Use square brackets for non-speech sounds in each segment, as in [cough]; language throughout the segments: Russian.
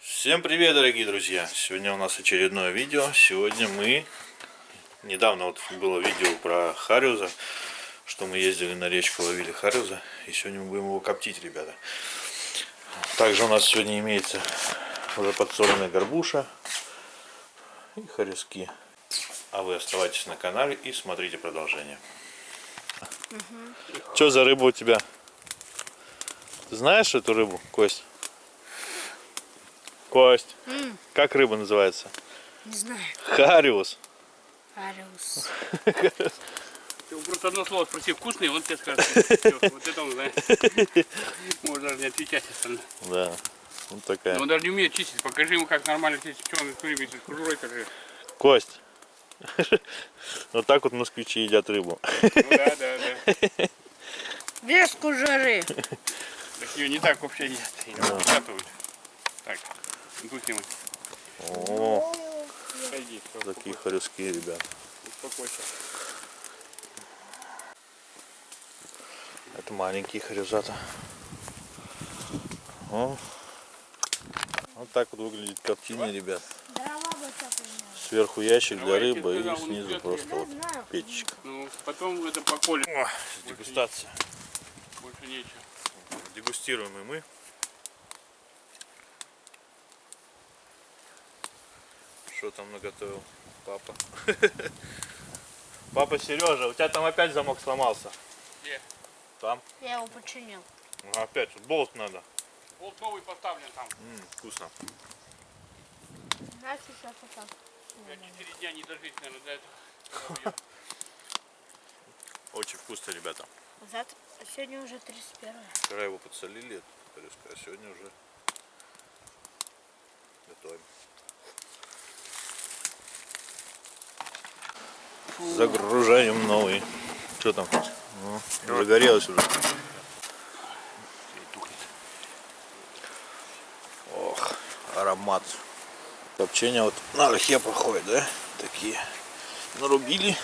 Всем привет, дорогие друзья! Сегодня у нас очередное видео. Сегодня мы... Недавно вот было видео про Хариуза, что мы ездили на речку, ловили Хариуза. И сегодня мы будем его коптить, ребята. Также у нас сегодня имеется уже подсоленная горбуша и хорезки. А вы оставайтесь на канале и смотрите продолжение. Угу. Что за рыба у тебя? Ты знаешь эту рыбу, Кость? Кость, М, как рыба называется? не знаю. Хариус. Хариус. Ты просто одно слово спроси, вкусный, он тебе скажет. Вот это он знает. Может даже не отвечать остальное. Да, вот такая. Но он даже не умеет чистить. Покажи ему, как нормально чистить. Что он с кожурой. Кость. [laughs] Вот так вот москвичи едят рыбу. Ну да, да, да. Без кожуры. Так ее не так вообще едят. Ее выкатывают. Так, снимать. О, такие хорезки, ребят. успокойся. Это маленькие хорезата. О. Вот так вот выглядит коптильня, ребят. Сверху ящик для рыбы и снизу просто вот печечка. Ну, потом это поколем. О, дегустация. Больше нечего. Дегустируем и мы. Что там наготовил папа? [laughs] Папа Сережа, у тебя там опять замок сломался. Где? Там. Я его починил. Ага, Опять, тут болт надо. Болт новый поставлен там. М, вкусно. Настя сейчас это. 4 дня не дожить, наверное, до этого. [laughs] Очень вкусно, ребята. Завтра, сегодня уже 31 Вчера его подсолили, а сегодня уже готовим. Загружаем новый. Что там? Ну, загорелось уже. Ох, аромат. Копчение вот на лохе проходит, да? Такие. Нарубили.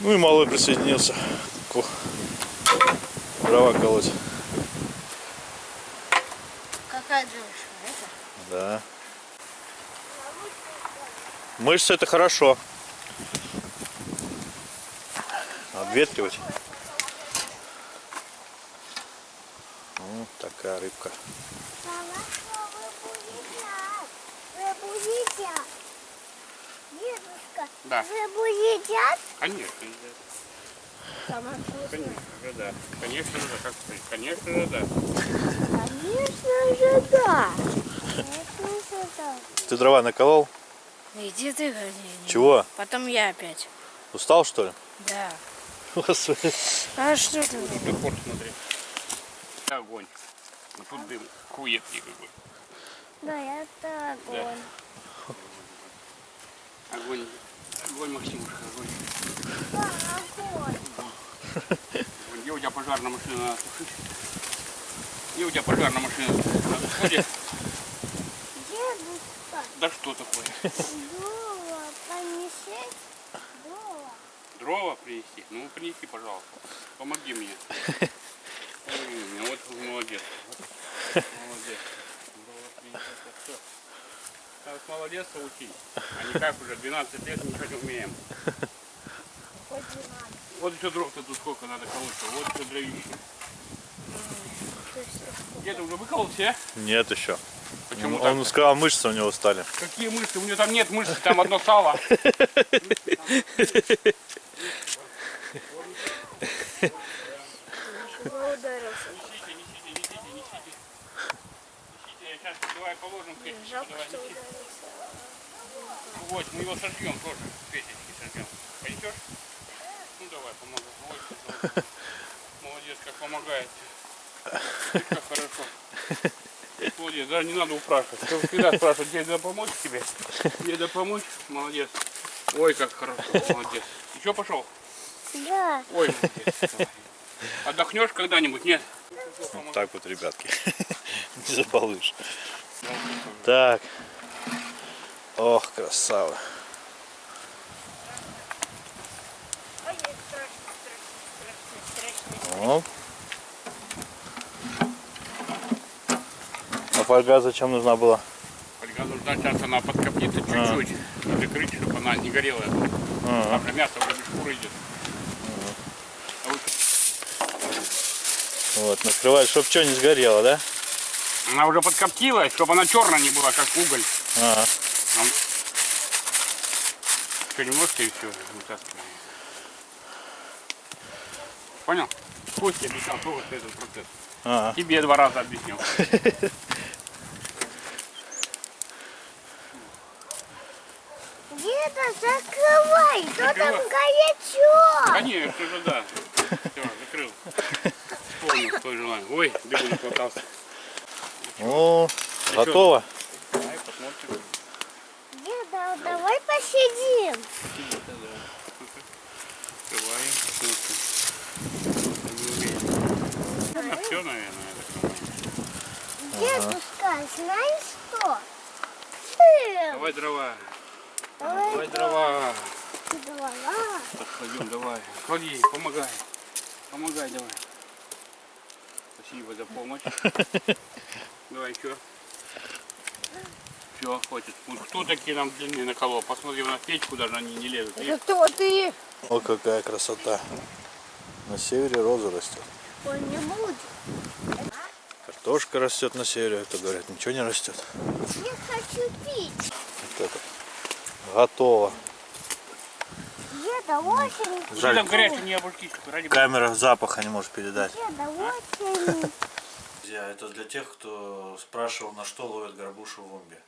Ну и малой присоединился. Ко- Дрова колоть. Какая девушка? Это? Да. Мышцы это хорошо. Обветривать. Вот такая рыбка. Мама, что вы будете? Вы будете? Дедушка, Да. вы будете? Конечно, едят. Сама Конечно же, да. Конечно же, как ты? Конечно же, да. Конечно же, да. Конечно же, да. Ты дрова наколол? Иди ты, гони. Чего? Потом я опять. Устал что ли? Да. Господи. А что ты? Декор смотри. Огонь. Ну тут дым. Хует никакой. Да, это огонь. Огонь. Огонь, Максимушка, огонь. Огонь. Где у тебя пожарная машина? Где у тебя пожарная машина на сходе? Дедушка, Да что такое? дрова понесешь? Дрова. Дрова принести? Ну принеси, пожалуйста. Помоги мне. Помоги мне. Вот молодец. Вот Молодец. Дрова принесет, это всё. Надо с молодецства учить. А не как уже 12 лет ничего не умеем. Вот еще дров-то тут сколько надо колоть. Вот еще дровище. Ты уже выколол все? Нет еще. Почему Он, он так? сказал, мышцы у него стали. Какие мышцы? У него там нет мышц, там одно сало. Жалко, Давай, что ударился. Вот, мы его сожгем тоже. в Печечки сожгем. Пойдешь? Ну давай, помогай. Ой, ты [laughs] молодец. Как помогает. Как хорошо. Молодец, даже не надо упрашивать. Ты всегда спрашивать, где надо помочь тебе? Где надо помочь? Молодец. Ой, как хорошо, молодец. Еще пошел? Да. Ой, молодец. Отдохнешь когда-нибудь? Нет? Вот так вот, ребятки. [laughs] Не забалуешь. Так. Ох, красава. Оп. А фольга зачем нужна была? Фольга нужна, сейчас она подкоптится чуть-чуть. Закрыть, чтобы она не горела. А, Там же мясо уже без шкуры идет. А вот Вот, накрывать, чтобы что не сгорело, да? Она уже подкоптилась, чтобы она черная не была, как уголь. А, Еще немножко и все, вытаскиваем. Понял? Костя объяснял тоже этот процесс. а. Тебе два раза объяснил. Деда, закрывай, то там горячо. Конечно же, да. Все, закрыл. Вспомнил твое желание. Ой, бегу хватался. О, готово. Давай посидим. Открываем, посмотрим. Все, наверное. Дедушка, знаешь что? Давай дрова. давай Давай дрова. дрова. Так, кладем, давай. Клади, помогай. Помогай, давай. Спасибо за помощь. [laughs] Давай еще. Все, хватит. Вот кто такие нам длинные наколол? Посмотри на печку, даже они не лезут. Это кто ты? О, какая красота. На севере роза растет. Он не будет. Картошка растет на севере, это говорят, ничего не растет. Я хочу пить. Вот это. Готово. Деда, очень, Жаль. Там горячие не ради бога. камера запаха не может передать. деда, очень. Друзья, это для тех, кто спрашивал, на что ловят горбушу в Умбе.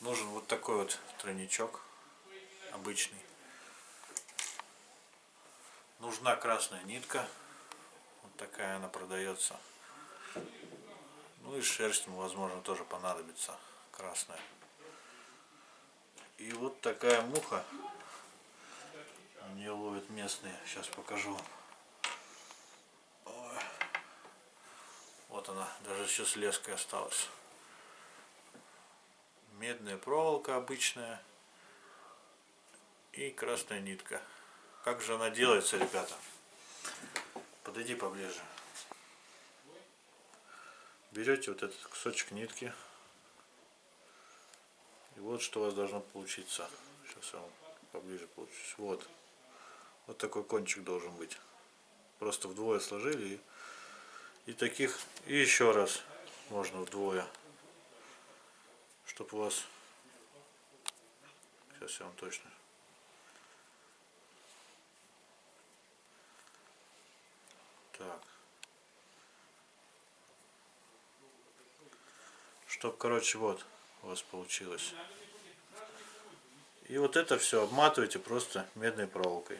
Нужен вот такой вот тройничок, обычный. Нужна красная нитка, вот такая она продается. Ну и шерсть, ему, возможно, тоже понадобится красная. И вот такая муха, не ловят местные, сейчас покажу. Ой. Вот она, даже еще с леской осталась. Медная проволока обычная и красная нитка. Как же она делается, ребята? Подойди поближе. Берете вот этот кусочек нитки. И вот что у вас должно получиться. Сейчас я вам поближе получусь. Вот. Вот такой кончик должен быть. Просто вдвое сложили и таких, и еще раз можно вдвое. Чтоб у вас, сейчас я вам точно. Так. Чтоб, короче, вот у вас получилось. И вот это все обматываете просто медной проволокой.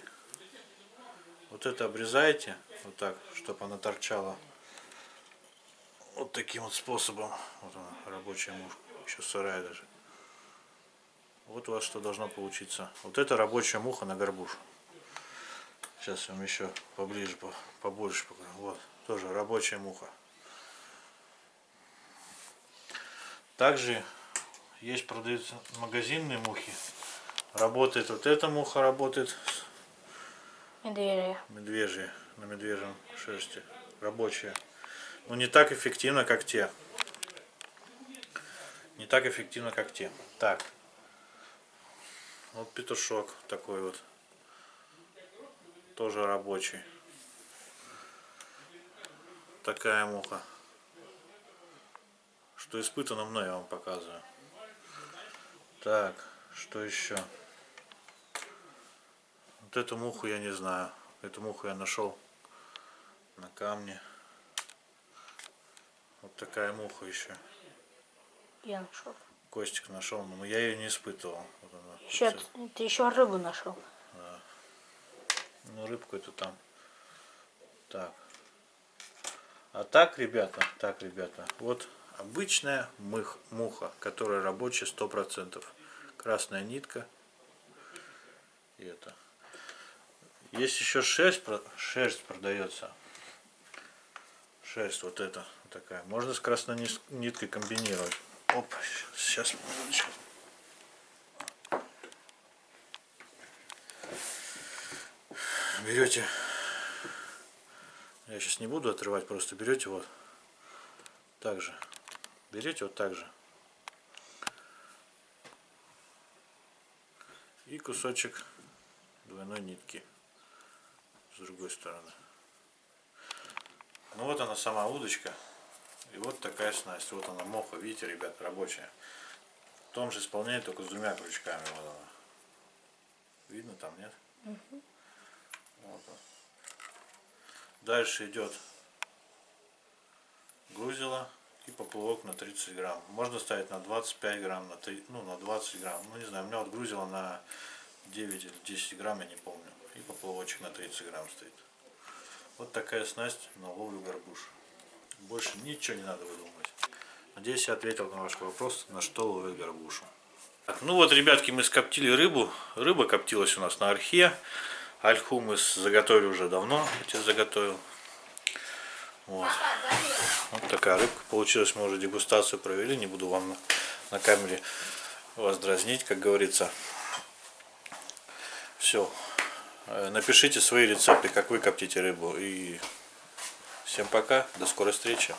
Вот это обрезаете, вот так, чтобы она торчала вот таким вот способом. Вот она, рабочая мушка. Еще сырая даже. Вот у вас что должно получиться. Вот это рабочая муха на горбушу. Сейчас я вам еще поближе, по- побольше покажу. Вот, тоже рабочая муха. Также есть продаются магазинные мухи. Работает вот эта муха, работает Медвежья. медвежья на медвежьем шерсти. Рабочая. Но не так эффективно, как те. Не так эффективно, как те. Так. Вот петушок такой вот. Тоже рабочий. Такая муха. Что испытано мной, я вам показываю. Так, что еще? Вот эту муху я не знаю. Эту муху я нашел на камне. Вот такая муха еще. Я нашел. Костик нашел, но я ее не испытывал. Вот она. Еще, Вот ты еще рыбу нашел. Ну, рыбку эту там. Так. А так, ребята, так, ребята, вот обычная мых, муха, которая рабочая 100%. Красная нитка. И это. Есть еще шерсть, шерсть продается. Шерсть вот эта такая. Можно с красной ниткой комбинировать. Оп, сейчас, минуточку. Берете, я сейчас не буду отрывать, просто берете вот так же. Берете вот так же. И кусочек двойной нитки с другой стороны. Ну вот она сама удочка. И вот такая снасть. Вот она моха, видите, ребят, рабочая. В том же исполнении, только с двумя крючками. Вот она. Видно там, нет? Вот он. Дальше идет грузило и поплавок на 30 грамм. Можно ставить на 25 грамм, на 3, ну на 20 грамм. Ну не знаю, у меня вот грузило на 9 или 10 грамм, я не помню. И поплавочек на 30 грамм стоит. Вот такая снасть на ловлю горбуш. Больше ничего не надо выдумывать. Надеюсь, я ответил на ваш вопрос, на что ловить горбушу. Так, ну вот, ребятки, мы скоптили рыбу. Рыба коптилась у нас на архе. Альху мы заготовили уже давно. Я тебе заготовил. Вот. вот такая рыбка получилась. Мы уже дегустацию провели. Не буду вам на, на камере вас дразнить, как говорится. Все. Напишите свои рецепты, как вы коптите рыбу. И всем пока. До скорой встречи.